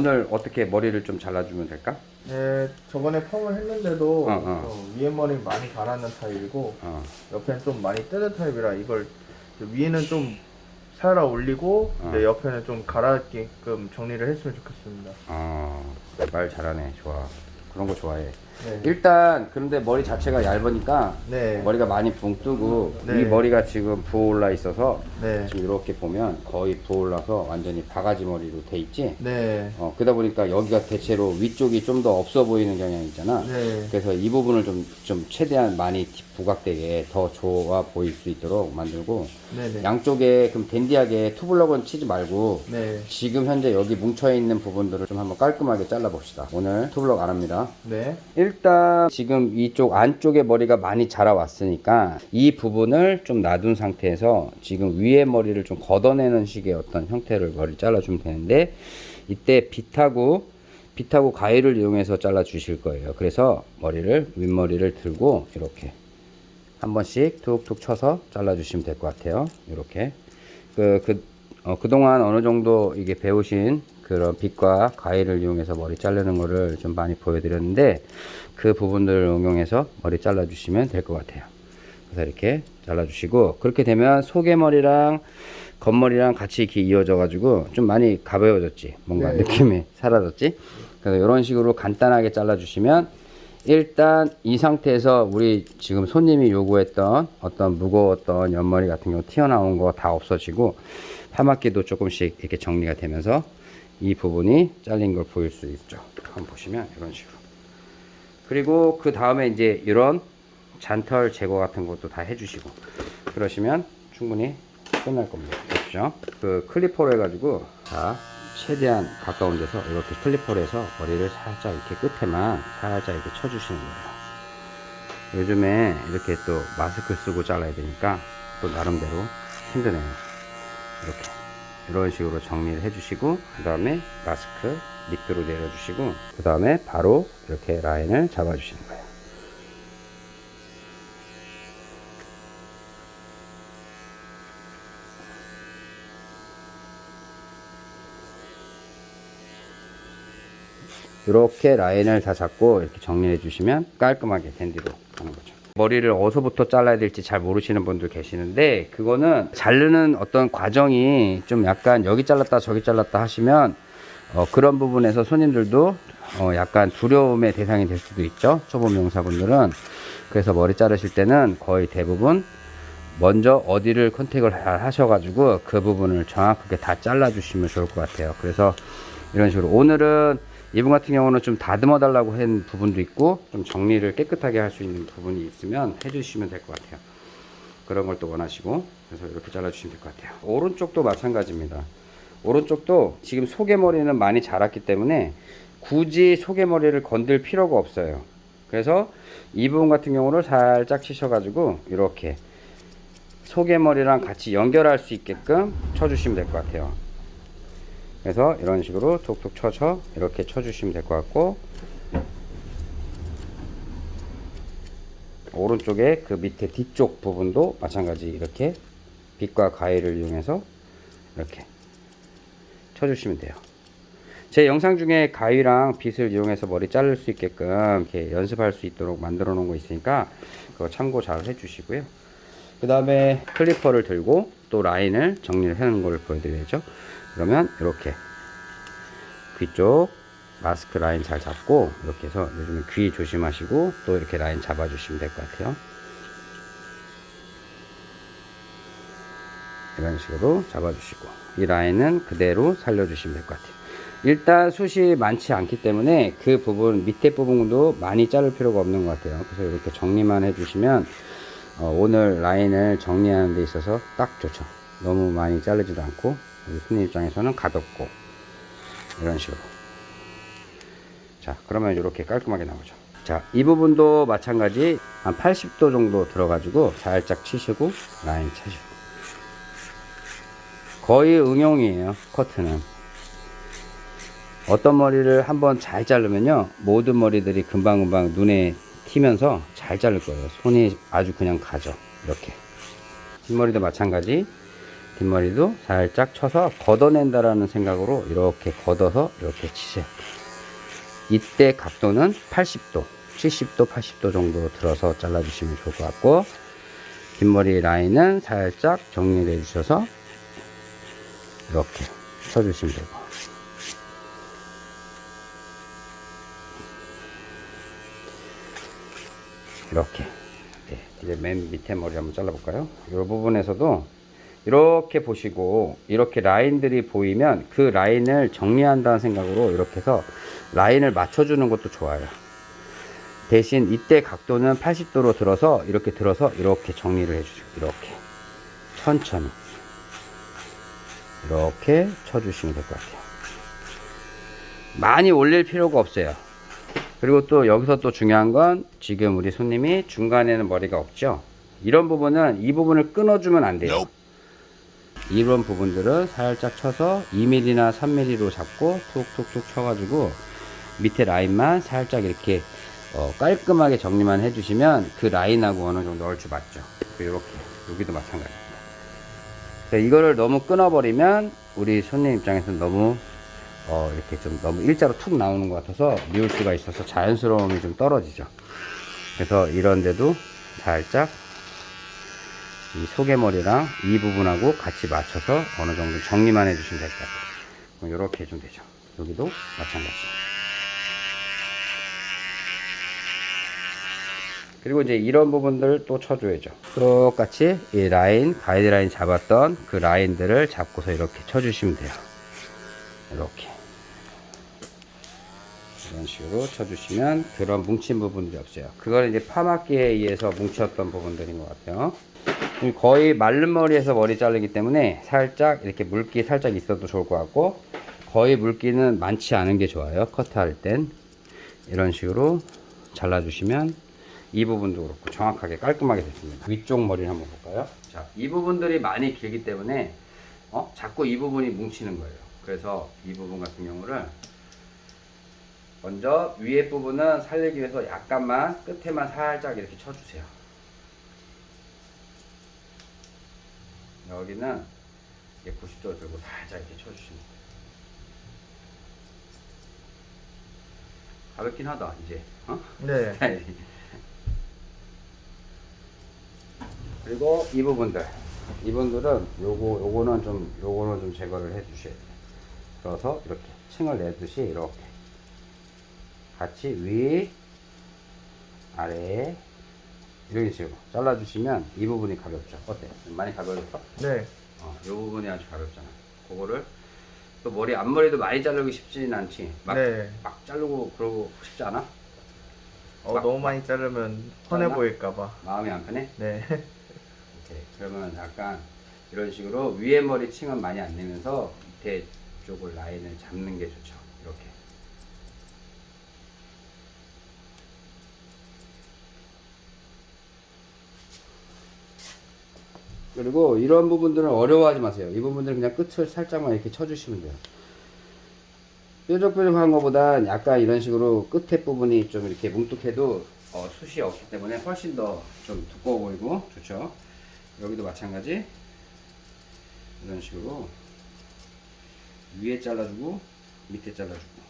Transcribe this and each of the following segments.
오늘 어떻게 머리를 좀 잘라주면 될까? 네, 저번에 펌을 했는데도 어, 어. 어, 위에 머리 많이 가라는 타입이고 어, 옆에는 좀 많이 뜨는 타입이라 이걸 위에는 좀 살아 올리고 어. 네, 옆에는 좀 가라앉게끔 정리를 했으면 좋겠습니다. 어, 말 잘하네. 좋아. 그런 거 좋아해. 네. 일단 그런데 머리 자체가 얇으니까 네. 머리가 많이 붕 뜨고 네. 이 머리가 지금 부어올라 있어서 네. 지금 이렇게 보면 거의 부어올라서 완전히 바가지 머리로 돼 있지. 네. 어, 그러다 보니까 여기가 대체로 위쪽이 좀 더 없어 보이는 경향이 있잖아. 네. 그래서 이 부분을 좀, 좀 최대한 많이 부각되게 더 좋아 보일 수 있도록 만들고. 양쪽에 그럼 댄디하게 투블럭은 치지 말고 네. 지금 현재 여기 뭉쳐있는 부분들을 좀 한번 깔끔하게 잘라 봅시다. 오늘 투블럭 안 합니다. 네. 일단 지금 이쪽 안쪽에 머리가 많이 자라왔으니까 이 부분을 좀 놔둔 상태에서 지금 위에 머리를 좀 걷어내는 식의 어떤 형태를 머리 잘라주면 되는데 이때 빗하고 빗하고 가위를 이용해서 잘라 주실 거예요. 그래서 머리를 윗머리를 들고 이렇게 한 번씩 툭툭 쳐서 잘라 주시면 될 것 같아요. 이렇게 그, 그, 어, 그동안 어느 정도 이게 배우신 그런 빗과 가위를 이용해서 머리 자르는 거를 좀 많이 보여드렸는데 그 부분들을 응용해서 머리 잘라 주시면 될 것 같아요. 그래서 이렇게 잘라 주시고 그렇게 되면 속에머리랑 겉머리랑 같이 이렇게 이어져 가지고 좀 많이 가벼워졌지 뭔가 네. 느낌이 사라졌지 그래서 이런 식으로 간단하게 잘라 주시면 일단 이 상태에서 우리 지금 손님이 요구했던 어떤 무거웠던 옆머리 같은 경우 튀어나온 거 다 없어지고 파마기도 조금씩 이렇게 정리가 되면서 이 부분이 잘린 걸 보일 수 있죠. 한번 보시면 이런 식으로. 그리고 그 다음에 이제 이런 잔털 제거 같은 것도 다 해주시고 그러시면 충분히 끝날 겁니다. 그렇죠 그 클리퍼로 해가지고 자 최대한 가까운 데서 이렇게 클리퍼로 해서 머리를 살짝 이렇게 끝에만 살짝 이렇게 쳐주시는 거예요. 요즘에 이렇게 또 마스크 쓰고 잘라야 되니까 또 나름대로 힘드네요. 이렇게 이런 식으로 정리를 해주시고 그 다음에 마스크 밑으로 내려주시고 그 다음에 바로 이렇게 라인을 잡아주시는 거예요. 이렇게 라인을 다 잡고 이렇게 정리해 주시면 깔끔하게 댄디로 가는 거죠 머리를 어디서부터 잘라야 될지 잘 모르시는 분들 계시는데 그거는 자르는 어떤 과정이 좀 약간 여기 잘랐다 저기 잘랐다 하시면 어, 그런 부분에서 손님들도 어, 약간 두려움의 대상이 될 수도 있죠. 초보 명사분들은. 그래서 머리 자르실 때는 거의 대부분 먼저 어디를 컨택을 잘 하셔가지고 그 부분을 정확하게 다 잘라 주시면 좋을 것 같아요. 그래서 이런 식으로 오늘은 이분 같은 경우는 좀 다듬어 달라고 한 부분도 있고 좀 정리를 깨끗하게 할 수 있는 부분이 있으면 해주시면 될 것 같아요. 그런 걸 또 원하시고 그래서 이렇게 잘라 주시면 될 것 같아요. 오른쪽도 마찬가지입니다. 오른쪽도 지금 속에머리는 많이 자랐기 때문에 굳이 속에머리를 건들 필요가 없어요. 그래서 이 부분 같은 경우를 살짝 치셔 가지고 이렇게 속에머리랑 같이 연결할 수 있게끔 쳐주시면 될 것 같아요 그래서 이런 식으로 툭툭 쳐서 이렇게 쳐주시면 될 것 같고 오른쪽에 그 밑에 뒤쪽 부분도 마찬가지 이렇게 빗과 가위를 이용해서 이렇게 쳐주시면 돼요. 제 영상 중에 가위랑 빗을 이용해서 머리 자를 수 있게끔 이렇게 연습할 수 있도록 만들어 놓은 거 있으니까 그거 참고 잘 해주시고요. 그 다음에 클리퍼를 들고 또 라인을 정리를 하는 걸 보여드려야죠 그러면 이렇게 귀 쪽 마스크 라인 잘 잡고 이렇게 해서 요즘에 귀 조심하시고 또 이렇게 라인 잡아 주시면 될 것 같아요. 이런 식으로 잡아 주시고 이 라인은 그대로 살려 주시면 될 것 같아요. 일단 숱이 많지 않기 때문에 그 부분 밑에 부분도 많이 자를 필요가 없는 것 같아요. 그래서 이렇게 정리만 해 주시면 어, 오늘 라인을 정리하는 데 있어서 딱 좋죠. 너무 많이 자르지도 않고 손님 입장에서는 가볍고 이런 식으로. 자 그러면 이렇게 깔끔하게 나오죠. 자 이 부분도 마찬가지 한 80도 정도 들어 가지고 살짝 치시고 라인 차시고. 거의 응용이에요 커트는. 어떤 머리를 한번 잘 자르면요 모든 머리들이 금방금방 눈에 튀면서 잘 자를 거예요. 손이 아주 그냥 가죠 이렇게. 뒷머리도 마찬가지 뒷머리도 살짝 쳐서 걷어낸다라는 생각으로 이렇게 걷어서 이렇게 치세요. 이때 각도는 80도, 70도, 80도 정도 들어서 잘라주시면 좋을 것 같고 뒷머리 라인은 살짝 정리를 해주셔서 이렇게 쳐주시면 되고 이렇게 네, 이제 맨 밑에 머리 한번 잘라볼까요? 이 부분에서도 이렇게 보시고 이렇게 라인들이 보이면 그 라인을 정리한다는 생각으로 이렇게 해서 라인을 맞춰주는 것도 좋아요. 대신 이때 각도는 80도로 들어서 이렇게 들어서 이렇게 정리를 해주시고 이렇게 천천히 이렇게 쳐주시면 될 것 같아요. 많이 올릴 필요가 없어요. 그리고 또 여기서 또 중요한 건 지금 우리 손님이 중간에는 머리가 없죠. 이런 부분은 이 부분을 끊어주면 안 돼요. 이런 부분들은 살짝 쳐서 2mm나 3mm로 잡고 툭툭툭 쳐가지고 밑에 라인만 살짝 이렇게 어, 깔끔하게 정리만 해주시면 그 라인하고 어느 정도 얼추 맞죠. 이렇게 여기도 마찬가지입니다. 이거를 너무 끊어버리면 우리 손님 입장에서는 너무 어, 이렇게 좀 너무 일자로 툭 나오는 것 같아서 미울 수가 있어서 자연스러움이 좀 떨어지죠. 그래서 이런데도 살짝 이 소개머리랑 이 부분하고 같이 맞춰서 어느 정도 정리만 해주시면 될 것 같아요. 이렇게 해주면 되죠. 여기도 마찬가지. 그리고 이제 이런 부분들 또 쳐줘야죠. 똑같이 이 라인, 가이드라인 잡았던 그 라인들을 잡고서 이렇게 쳐주시면 돼요. 이렇게. 이런 식으로 쳐주시면 그런 뭉친 부분들이 없어요. 그거는 이제 파마기에 의해서 뭉쳤던 부분들인 것 같아요. 거의 마른 머리에서 머리 자르기 때문에 살짝 이렇게 물기 살짝 있어도 좋을 것 같고 거의 물기는 많지 않은 게 좋아요. 커트할 땐 이런 식으로 잘라주시면 이 부분도 그렇고 정확하게 깔끔하게 됐습니다. 위쪽 머리를 한번 볼까요? 자, 이 부분들이 많이 길기 때문에 어? 자꾸 이 부분이 뭉치는 거예요. 그래서 이 부분 같은 경우를 먼저 위에 부분은 살리기 위해서 약간만 끝에만 살짝 이렇게 쳐주세요. 여기는 이제 90도 들고 살짝 이렇게 쳐주시면 돼요. 가볍긴 하다 이제. 어? 네. 그리고 이 부분들 이분들은 요거 요거는 좀 요거는 좀 제거를 해 주셔야 돼요. 그래서 이렇게 층을 내듯이 이렇게 같이 위 아래 이런 식으로 잘라 주시면 이 부분이 가볍죠. 어때? 많이 가벼웠어? 네. 어, 이 부분이 아주 가볍잖아. 그거를 또 머리 앞머리도 많이 자르기 쉽지는 않지. 막, 네. 막 자르고 그러고 싶지 않아? 어, 막- 너무 많이 자르면 잘라? 보일까봐. 마음이 안 편해? 네. 오케이. 그러면 약간 이런 식으로 위에 머리 층은 많이 안 내면서 밑에 쪽을 라인을 잡는 게 좋죠. 이렇게. 그리고 이런 부분들은 어려워하지 마세요. 이 부분들은 그냥 끝을 살짝만 이렇게 쳐주시면 돼요. 뾰족뾰족한 것보단 약간 이런 식으로 끝에 부분이 좀 이렇게 뭉툭해도 어, 숱이 없기 때문에 훨씬 더 좀 두꺼워 보이고 좋죠. 여기도 마찬가지 이런 식으로 위에 잘라주고 밑에 잘라주고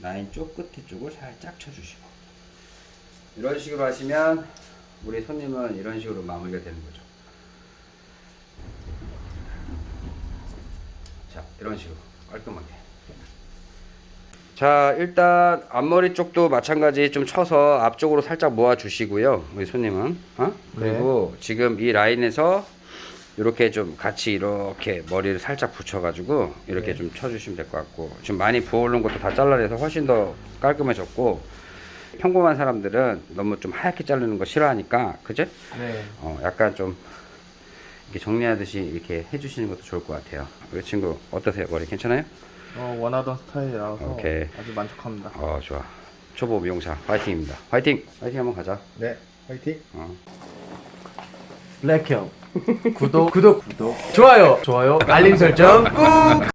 라인 쪽 끝에 쪽을 살짝 쳐주시고 이런 식으로 하시면 우리 손님은 이런 식으로 마무리가 되는 거죠. 이런 식으로 깔끔하게 자 일단 앞머리 쪽도 마찬가지 좀 쳐서 앞쪽으로 살짝 모아 주시고요 우리 손님은 어? 그리고 지금 이 라인에서 이렇게 좀 같이 이렇게 머리를 살짝 붙여 가지고 이렇게 네. 좀 쳐주시면 될 것 같고 지금 많이 부어오른 것도 다 잘라내서 훨씬 더 깔끔해졌고 평범한 사람들은 너무 좀 하얗게 자르는 거 싫어하니까 그제? 네. 어, 약간 좀 이렇게 정리하듯이 이렇게 해주시는 것도 좋을 것 같아요 우리 친구 어떠세요 머리 괜찮아요? 어, 원하던 스타일이라서 오케이. 아주 만족합니다. 어 좋아 초보 미용사 화이팅입니다 화이팅 화이팅 한번 가자 네. 화이팅. 어. 블랙형 구독 구독 구독 좋아요 좋아요 알림 설정 꾹